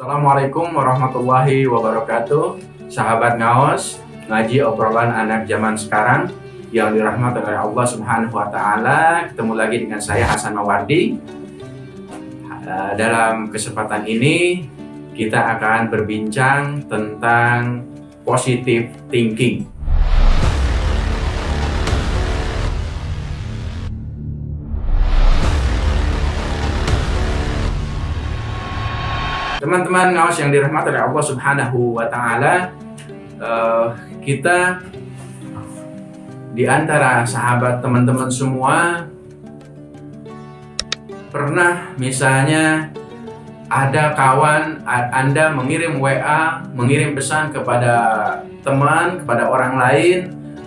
Assalamualaikum warahmatullahi wabarakatuh. Sahabat Ngaos Ngaji obrolan anak zaman sekarang Yang dirahmati oleh Allah subhanahu wa ta'ala. Ketemu lagi dengan saya Hasan Mawardi. Eh, Dalam kesempatan ini Kita akan berbincang tentang Positive thinking Teman-teman ngawas yang dirahmati oleh Allah Subhanahu wa taala, uh, kita di antara sahabat teman-teman semua pernah misalnya ada kawan Anda mengirim WA, mengirim pesan kepada teman, kepada orang lain,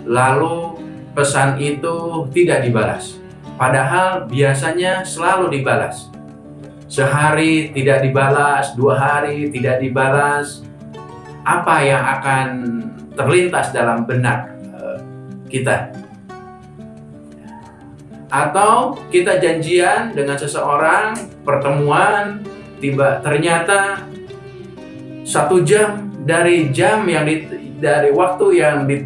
lalu pesan itu tidak dibalas. Padahal biasanya selalu dibalas sehari tidak dibalas, dua hari tidak dibalas, apa yang akan terlintas dalam benak eh, kita? Atau kita janjian dengan seseorang, pertemuan, tiba ternyata satu jam dari jam yang di, dari waktu yang di,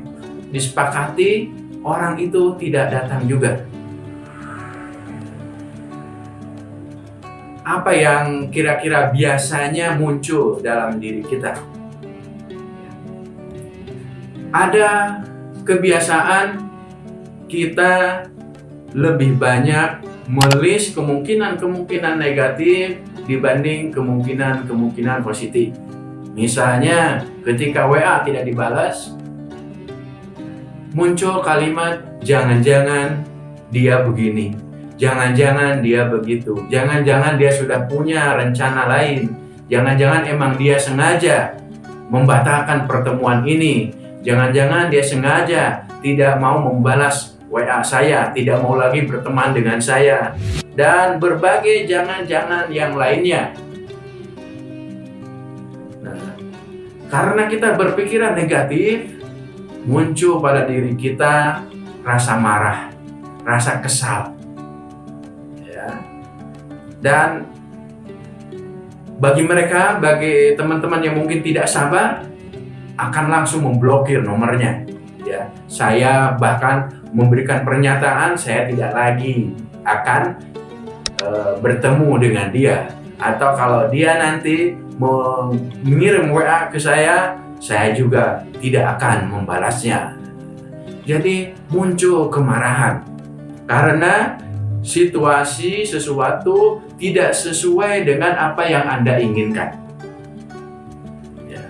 disepakati orang itu tidak datang juga. Apa yang kira-kira biasanya muncul dalam diri kita. Ada kebiasaan kita lebih banyak melis kemungkinan-kemungkinan negatif dibanding kemungkinan-kemungkinan positif. Misalnya ketika WA tidak dibalas, muncul kalimat jangan-jangan dia begini, Jangan-jangan dia begitu. Jangan-jangan dia sudah punya rencana lain. Jangan-jangan emang dia sengaja membatalkan pertemuan ini. Jangan-jangan dia sengaja tidak mau membalas WA saya, tidak mau lagi berteman dengan saya, dan berbagai jangan-jangan yang lainnya. Nah, karena kita berpikiran negatif, muncul pada diri kita rasa marah, rasa kesal, dan bagi mereka, bagi teman-teman yang mungkin tidak sabar, akan langsung memblokir nomornya. Ya, saya bahkan memberikan pernyataan saya tidak lagi akan e, bertemu dengan dia. Atau kalau dia nanti mengirim WA ke saya, saya juga tidak akan membalasnya. Jadi muncul kemarahan karena situasi sesuatu tidak sesuai dengan apa yang Anda inginkan. Ya.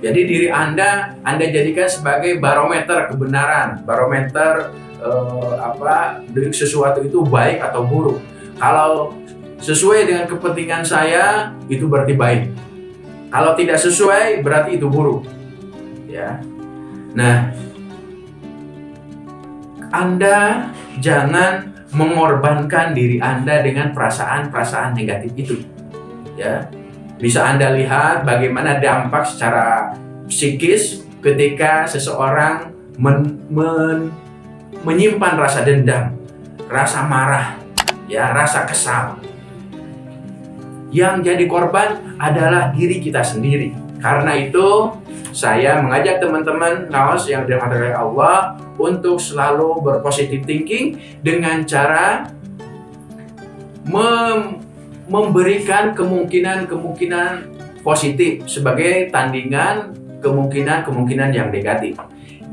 Jadi diri Anda Anda jadikan sebagai barometer kebenaran, barometer eh, apa sesuatu itu baik atau buruk. Kalau sesuai dengan kepentingan saya itu berarti baik. Kalau tidak sesuai berarti itu buruk. Ya. Nah, Anda jangan mengorbankan diri Anda dengan perasaan-perasaan negatif itu. Ya. Bisa Anda lihat bagaimana dampak secara psikis ketika seseorang men, men, menyimpan rasa dendam, rasa marah, ya, rasa kesal. Yang jadi korban adalah diri kita sendiri. Karena itu, saya mengajak teman-teman ngawas yang dirahmati oleh Allah untuk selalu berpositif thinking dengan cara mem memberikan kemungkinan-kemungkinan positif sebagai tandingan kemungkinan-kemungkinan yang negatif.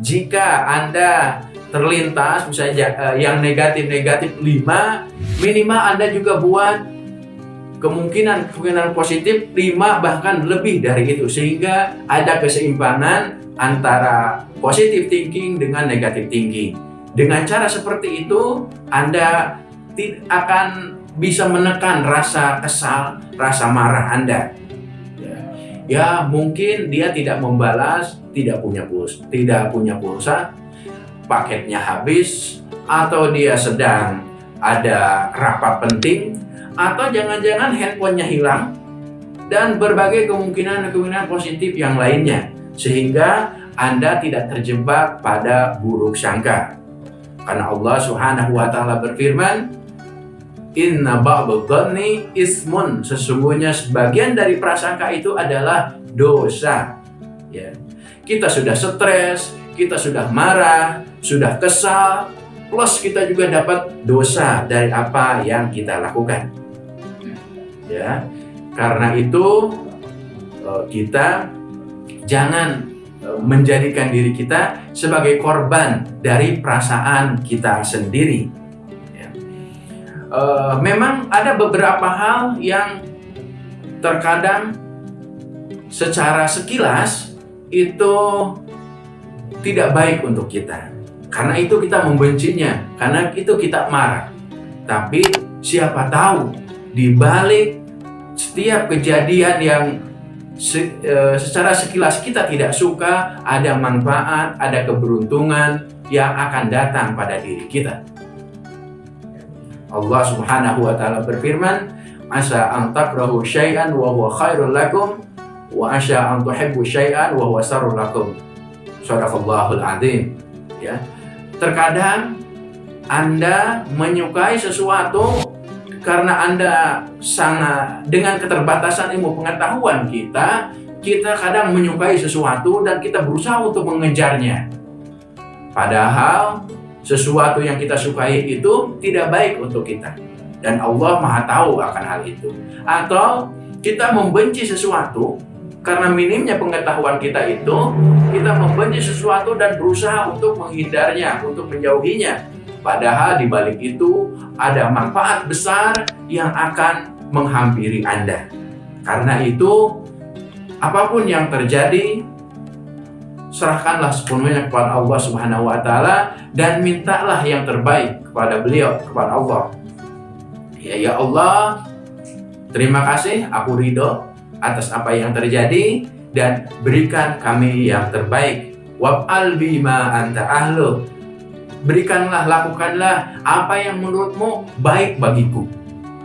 Jika Anda terlintas misalnya eh, yang negatif-negatif 5, minimal Anda juga buat kemungkinan-kemungkinan positif 5 bahkan lebih dari itu sehingga ada keseimbangan antara positive thinking dengan negative thinking. Dengan cara seperti itu Anda akan bisa menekan rasa kesal, rasa marah Anda. Ya, ya mungkin dia tidak membalas, tidak punya pulsa, tidak punya pulsa, paketnya habis, atau dia sedang ada rapat penting, atau jangan-jangan handphonenya hilang dan berbagai kemungkinan-kemungkinan positif yang lainnya sehingga Anda tidak terjebak pada buruk sangka karena Allah Subhanahu wa taala berfirman Inna ba'dadhanni ismun. Sesungguhnya sebagian dari prasangka itu adalah dosa. Ya. Kita sudah stres, kita sudah marah, sudah kesal, plus kita juga dapat dosa dari apa yang kita lakukan. Ya. Karena itu eh, kita jangan eh, menjadikan diri kita sebagai korban dari perasaan kita sendiri uh, memang ada beberapa hal yang terkadang secara sekilas itu tidak baik untuk kita. Karena itu kita membencinya, karena itu kita marah. Tapi siapa tahu di balik setiap kejadian yang se, e, secara sekilas kita tidak suka, ada manfaat, ada keberuntungan yang akan datang pada diri kita. Allah Subhanahu wa taala berfirman, "Asa an takrahu syai'an wa huwa khairul lakum wa asa an tuhibbu syai'an wa huwa sarrul lakum." Shadaqallahul azim. Ya. Terkadang Anda menyukai sesuatu karena Anda sangat dengan keterbatasan ilmu pengetahuan kita, kita kadang menyukai sesuatu dan kita berusaha untuk mengejarnya. Padahal sesuatu yang kita sukai itu tidak baik untuk kita. Dan Allah Maha tahu akan hal itu. Atau kita membenci sesuatu karena minimnya pengetahuan kita itu, kita membenci sesuatu dan berusaha untuk menghindarnya, untuk menjauhinya. Padahal di balik itu ada manfaat besar yang akan menghampiri Anda. Karena itu, apa pun yang terjadi, serahkanlah sepenuhnya kepada Allah Subhanahu wa taala dan mintalah yang terbaik kepada beliau kepada Allah. Ya ya Allah, terima kasih aku ridho atas apa yang terjadi dan berikan kami yang terbaik. Wab'al bima anta ahlu. Berikanlah, lakukanlah apa yang menurutmu baik bagiku.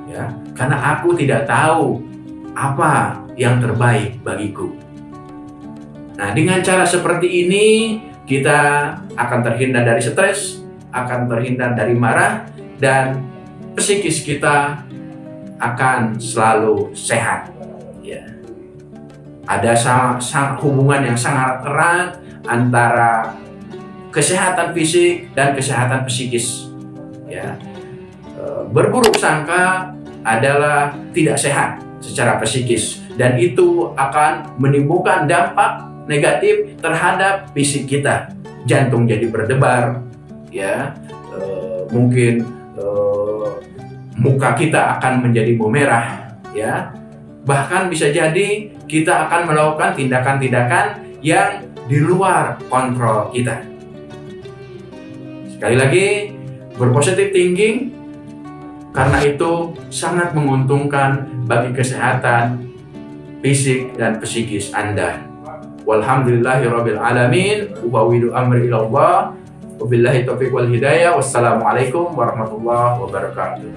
Ya, karena aku tidak tahu apa yang terbaik bagiku. Nah, dengan cara seperti ini kita akan terhindar dari stres, akan terhindar dari marah, dan psikis kita akan selalu sehat. Ya. Ada hubungan yang sangat erat antara kesehatan fisik dan kesehatan psikis. Ya. E, berburuk sangka adalah tidak sehat secara psikis dan itu akan menimbulkan dampak negatif terhadap fisik kita. Jantung jadi berdebar, ya, e, mungkin e, muka kita akan menjadi memerah, ya. Bahkan bisa jadi kita akan melakukan tindakan-tindakan yang di luar kontrol kita. Sekali lagi, berpositif thinking karena itu sangat menguntungkan bagi kesehatan fisik dan psikis Anda. Walhamdulillahi rabbil alamin. Ubawidu amri ila Allah. Wabillahi taufiq wal hidayah. Wassalamualaikum warahmatullahi wabarakatuh.